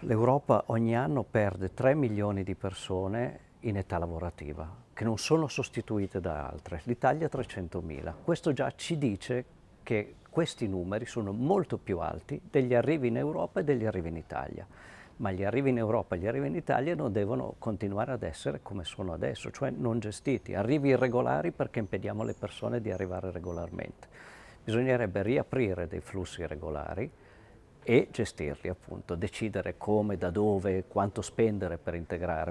L'Europa ogni anno perde 3 milioni di persone in età lavorativa, che non sono sostituite da altre. L'Italia 300.000. Questo già ci dice che questi numeri sono molto più alti degli arrivi in Europa e degli arrivi in Italia. Ma gli arrivi in Europa e gli arrivi in Italia non devono continuare ad essere come sono adesso, cioè non gestiti. Arrivi irregolari perché impediamo alle persone di arrivare regolarmente. Bisognerebbe riaprire dei flussi regolari e gestirli appunto, decidere come, da dove, quanto spendere per integrare